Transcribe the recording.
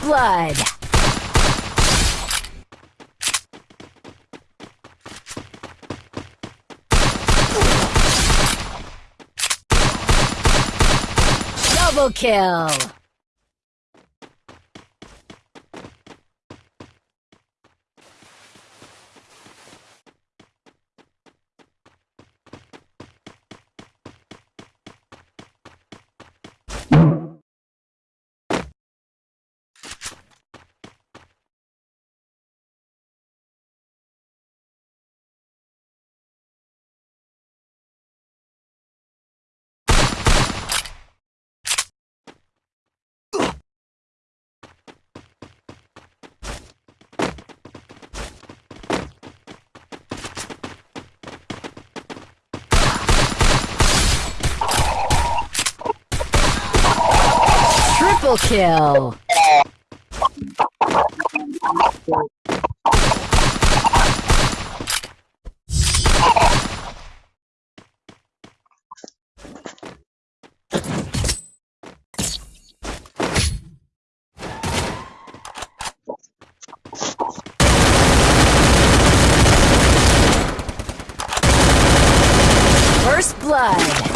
blood. Double kill. Triple kill. First blood.